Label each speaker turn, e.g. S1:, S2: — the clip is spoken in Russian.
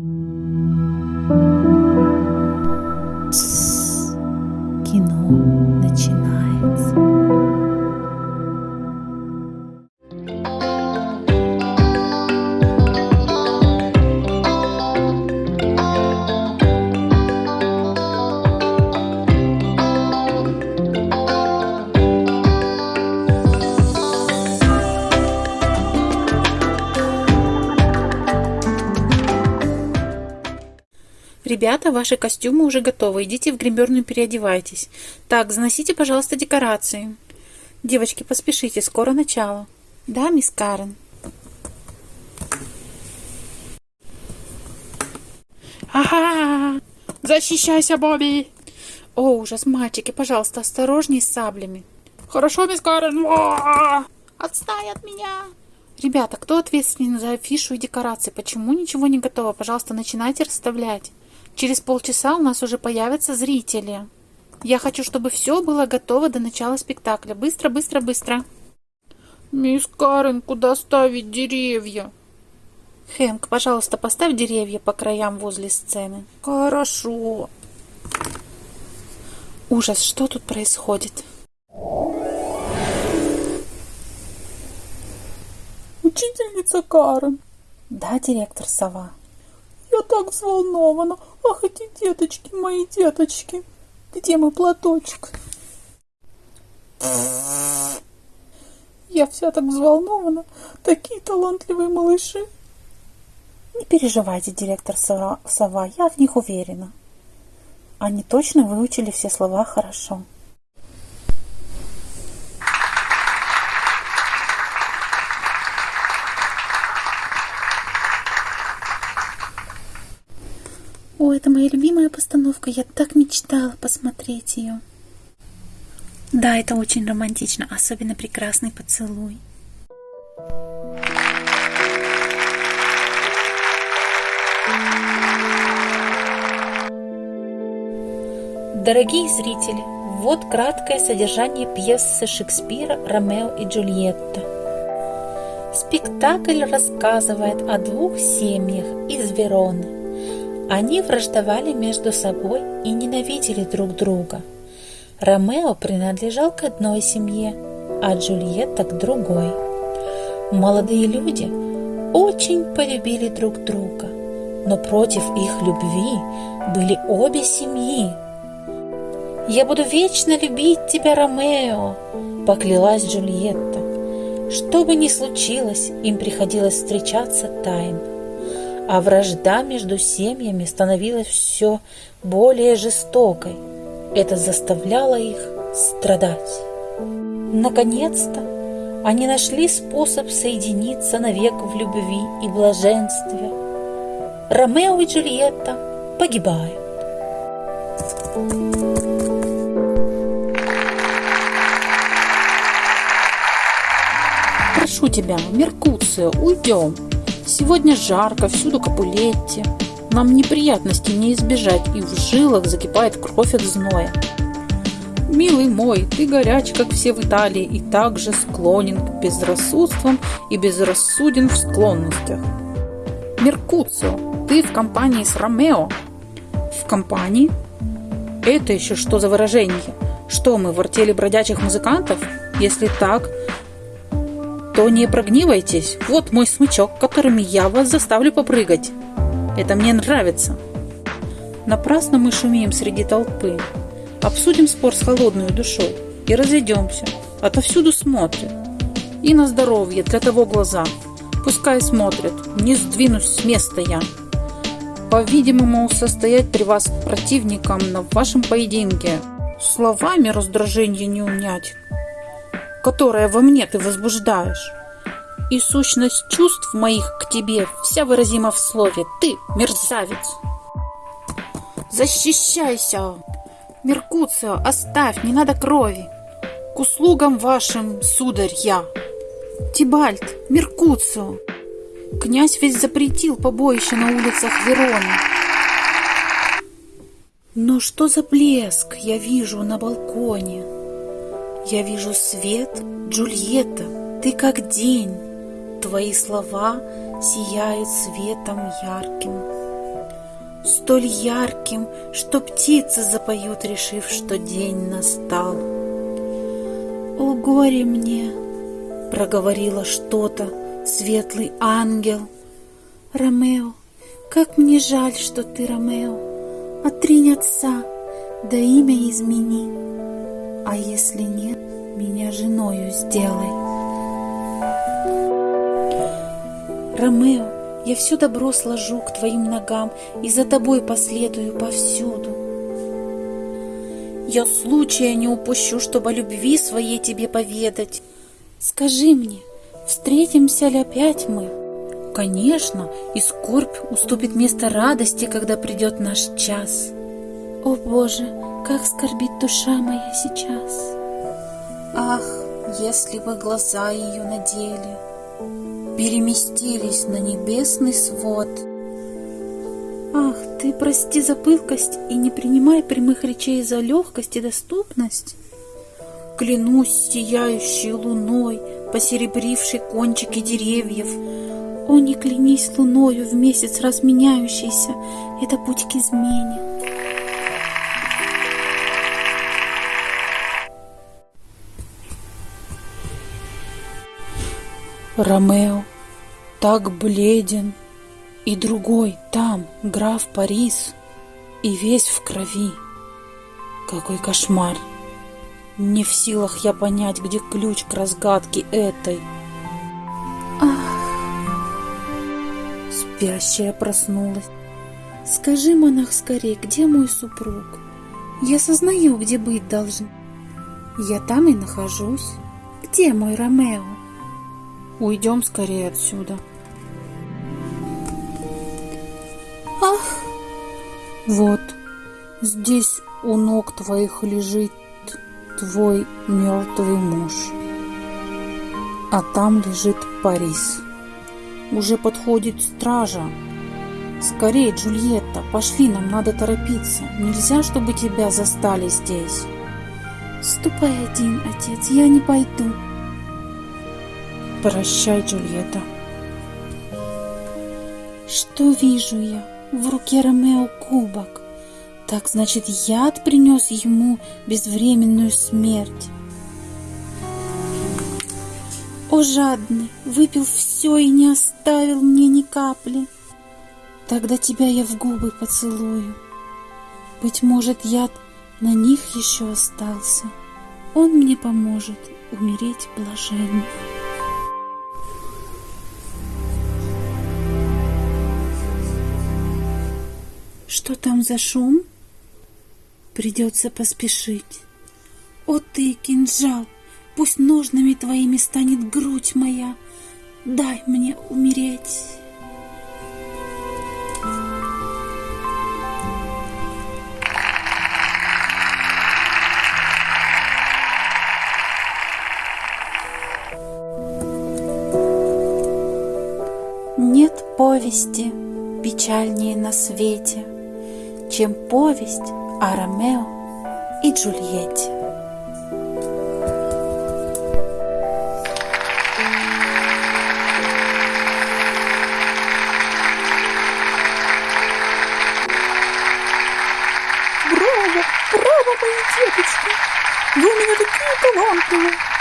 S1: Mm-hmm. Ребята, ваши костюмы уже готовы. Идите в гримерную переодевайтесь. Так, заносите, пожалуйста, декорации. Девочки, поспешите, скоро начало. Да, мисс Карен? Ага! Защищайся, Бобби! О, ужас, мальчики, пожалуйста, осторожней с саблями. Хорошо, мисс Карен. Отстань от меня! Ребята, кто ответственен за афишу и декорации? Почему ничего не готово? Пожалуйста, начинайте расставлять. Через полчаса у нас уже появятся зрители. Я хочу, чтобы все было готово до начала спектакля. Быстро, быстро, быстро. Мисс Карен, куда ставить деревья? Хэнк, пожалуйста, поставь деревья по краям возле сцены. Хорошо. Ужас, что тут происходит?
S2: Учительница Карен.
S1: Да, директор Сова.
S2: Я так взволнована. Ах, эти деточки, мои деточки. Где мой платочек? Я вся так взволнована. Такие талантливые малыши.
S1: Не переживайте, директор Сова, я в них уверена. Они точно выучили все слова хорошо. О, это моя любимая постановка. Я так мечтала посмотреть ее. Да, это очень романтично, особенно прекрасный поцелуй. Дорогие зрители, вот краткое содержание пьесы Шекспира «Ромео и Джульетта». Спектакль рассказывает о двух семьях из Вероны, они враждовали между собой и ненавидели друг друга. Ромео принадлежал к одной семье, а Джульетта к другой. Молодые люди очень полюбили друг друга, но против их любви были обе семьи. «Я буду вечно любить тебя, Ромео!» – поклялась Джульетта. Что бы ни случилось, им приходилось встречаться тайно а вражда между семьями становилась все более жестокой. Это заставляло их страдать. Наконец-то они нашли способ соединиться навек в любви и блаженстве. Ромео и Джульетта погибают.
S2: Прошу тебя, Меркуцио, уйдем. Сегодня жарко, всюду капулетти. Нам неприятностей не избежать, и в жилах закипает кровь от зноя. Милый мой, ты горяч, как все в Италии, и также склонен к безрассудствам и безрассуден в склонностях. Меркуцио, ты в компании с Ромео? В компании? Это еще что за выражение? Что мы, в артели бродячих музыкантов? Если так, то не прогнивайтесь. Вот мой смычок, которыми я вас заставлю попрыгать. Это мне нравится. Напрасно мы шумим среди толпы. Обсудим спор с холодной душой и разойдемся. Отовсюду смотрят. И на здоровье для того глаза. Пускай смотрят, не сдвинусь с места я. По-видимому, состоять при вас противником на вашем поединке. Словами раздражение не унять которое во мне ты возбуждаешь. И сущность чувств моих к тебе вся выразима в слове «ты, мерзавец». Защищайся! Меркуцио, оставь, не надо крови. К услугам вашим, сударь, я. Тибальт, Меркуцио. Князь ведь запретил побоище на улицах Вероны. Но что за блеск я вижу на балконе? Я вижу свет, Джульетта, ты как день. Твои слова сияют светом ярким. столь ярким, что птицы запоют, решив, что день настал. «О, горе мне!» — проговорила что-то, светлый ангел. «Ромео, как мне жаль, что ты Ромео! Отринь отца, да имя измени, а если нет, меня женою сделай». Ромео, я все добро сложу к твоим ногам и за тобой последую повсюду. Я случая не упущу, чтобы любви своей тебе поведать. Скажи мне, встретимся ли опять мы? Конечно, и скорбь уступит место радости, когда придет наш час. О Боже, как скорбит душа моя сейчас! Ах, если бы глаза ее надели, переместились на небесный свод. Ах, ты прости за пылкость и не принимай прямых речей за легкость и доступность. Клянусь сияющей луной, посеребрившей кончики деревьев. О, не клянись луною в месяц разменяющийся, это путь к измене. Ромео так бледен, и другой там, граф Парис, и весь в крови. Какой кошмар! Не в силах я понять, где ключ к разгадке этой. Ах! Спящая проснулась. Скажи, монах, скорее, где мой супруг? Я сознаю, где быть должен. Я там и нахожусь. Где мой Ромео? Уйдем скорее отсюда. Ах! Вот, здесь у ног твоих лежит твой мертвый муж. А там лежит Парис. Уже подходит стража. Скорее, Джульетта, пошли, нам надо торопиться. Нельзя, чтобы тебя застали здесь. Ступай один, отец, я не пойду. Прощай, Джульетта. Что вижу я? В руке Ромео кубок. Так значит, яд принес ему безвременную смерть. О, жадный, выпил все и не оставил мне ни капли. Тогда тебя я в губы поцелую. Быть может, яд на них еще остался. Он мне поможет умереть блаженно. Что там за шум? Придется поспешить. О ты, кинжал, пусть ножными твоими станет грудь моя. Дай мне умереть. Нет повести печальнее на свете — чем повесть о Ромео и Джульетте.
S3: Браво, браво, мои деточки! Вы у меня такие талантливые!